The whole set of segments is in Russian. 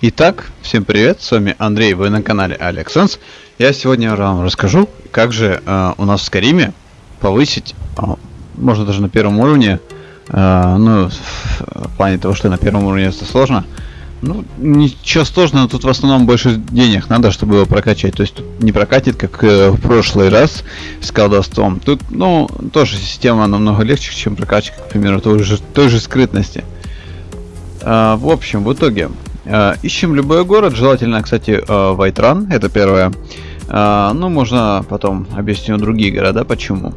Итак, всем привет, с вами Андрей, вы на канале AlexSense. Я сегодня вам расскажу, как же э, у нас в Скариме повысить, э, можно даже на первом уровне, э, ну, в плане того, что на первом уровне это сложно. Ну, ничего сложного, тут в основном больше денег надо, чтобы его прокачать. То есть тут не прокатит, как э, в прошлый раз с колдовством. Тут, ну, тоже система намного легче, чем прокачка, к примеру, той же, той же скрытности. Uh, в общем, в итоге ищем любой город, желательно, кстати, uh, Вайтран, это первое. Uh, ну, можно потом объясню другие города, почему.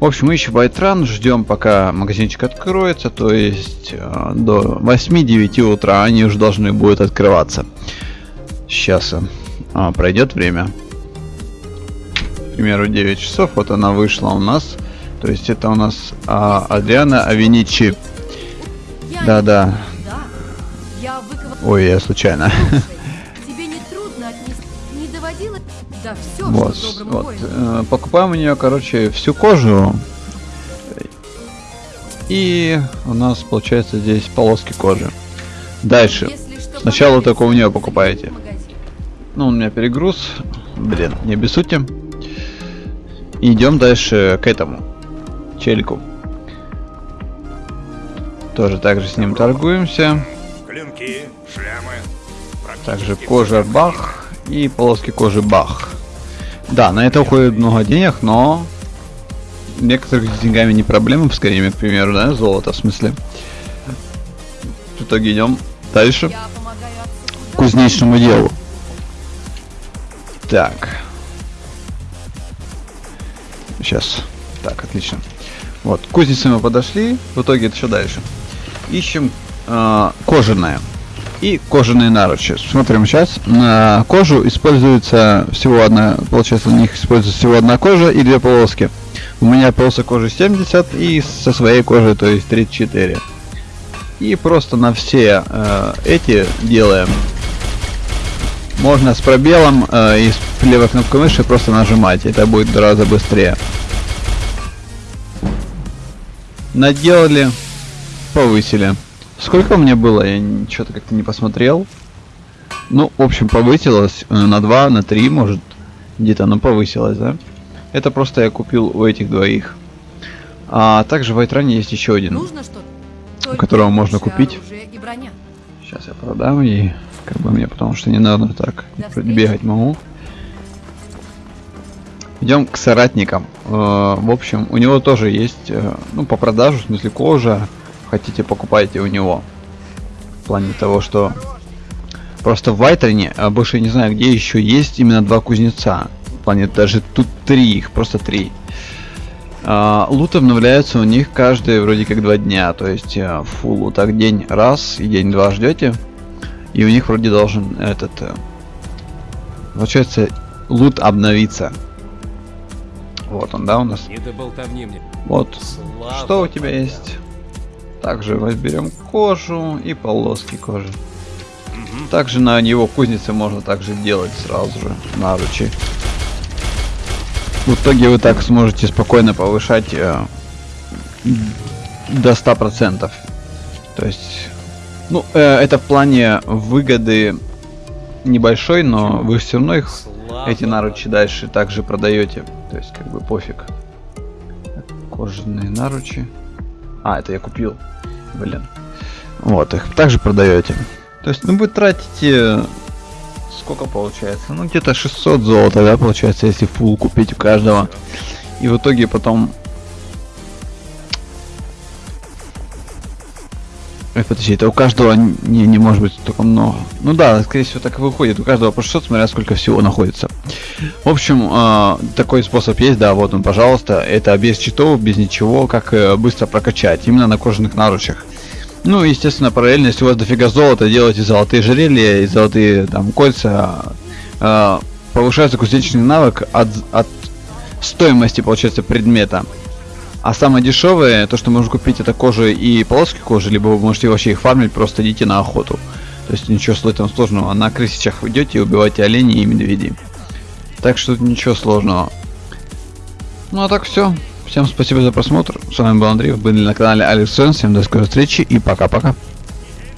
В общем, мы ищем Вайтран, ждем, пока магазинчик откроется, то есть до 8-9 утра они уже должны будут открываться. Сейчас uh, пройдет время. К примеру, 9 часов, вот она вышла у нас. То есть это у нас uh, Адриана Авиничи. Да-да, Ой, я случайно. Да все, вот, вот. Э, покупаем у нее, короче, всю кожу. И у нас получается здесь полоски кожи. Дальше. Сначала только у нее покупаете. Ну, у меня перегруз. Блин, не обессудьте. Идем дальше к этому. Челику. Тоже так же с ним торгуемся. Клинки, шлемы. Также кожа бах и полоски кожи бах. Да, на это уходит много денег, но некоторых с деньгами не проблема Скайриме, к примеру, да, золото в смысле. В итоге идем дальше к кузнечному делу. Так. Сейчас. Так, отлично. Вот, к кузнице мы подошли. В итоге это что дальше? Ищем э, кожаное и кожаные наручи. Смотрим сейчас. На кожу используется всего одна, получается, у них используется всего одна кожа и две полоски. У меня полоса кожи 70 и со своей кожи, то есть 34. И просто на все э, эти делаем. Можно с пробелом э, и с левой кнопкой мыши просто нажимать. Это будет в два раза быстрее. Наделали, повысили. Сколько мне было? Я что-то как-то не посмотрел. Ну, в общем, повысилось э, на 2, на 3, может. Где-то оно повысилось, да? Это просто я купил у этих двоих. А также в Айтране есть еще один. Нужно у которого можно купить. Сейчас я продам и как бы мне потому что не надо так бегать могу. Идем к соратникам. Э, в общем, у него тоже есть, э, ну, по продажу, в смысле кожа, хотите покупайте у него. В плане того, что просто в Вайтрене, а больше не знаю, где еще есть именно два кузнеца. В плане даже тут три их, просто три. А, лут обновляется у них каждые вроде как два дня, то есть а, фул так день раз и день два ждете. И у них вроде должен этот... А, получается, лут обновиться. Вот он, да, у нас? Вот. Слава Что у тебя есть? Также возьмем кожу и полоски кожи. Также на него кузнице можно также делать сразу же наручи. В итоге вы так сможете спокойно повышать э, до 100%. То есть, ну, э, это в плане выгоды небольшой, но вы все равно их, эти наручи дальше также продаете. То есть, как бы пофиг. Кожаные наручи. А, это я купил. Блин. Вот, их также продаете. То есть, ну вы тратите... Сколько получается? Ну где-то 600 золота, да, получается, если фул купить у каждого. И в итоге потом... Ой, подожди, это у каждого не, не может быть только много. Ну да, скорее всего так и выходит. У каждого по 600, смотря сколько всего находится. В общем, э, такой способ есть, да, вот он, пожалуйста. Это без читов, без ничего, как э, быстро прокачать. Именно на кожаных наручах. Ну, естественно, параллельно, если у вас дофига золота, делайте золотые жерелья и золотые там кольца. Э, повышается кузнечный навык от, от стоимости, получается, предмета. А самое дешевое, то, что можно купить, это кожа и полоски кожи, либо вы можете вообще их фармить, просто идите на охоту. То есть ничего в этом сложного. На крысичах вы идете и убиваете оленей и медведей. Так что ничего сложного. Ну а так все. Всем спасибо за просмотр. С вами был Андрей, вы были на канале Алекс Всем до скорой встречи и пока-пока.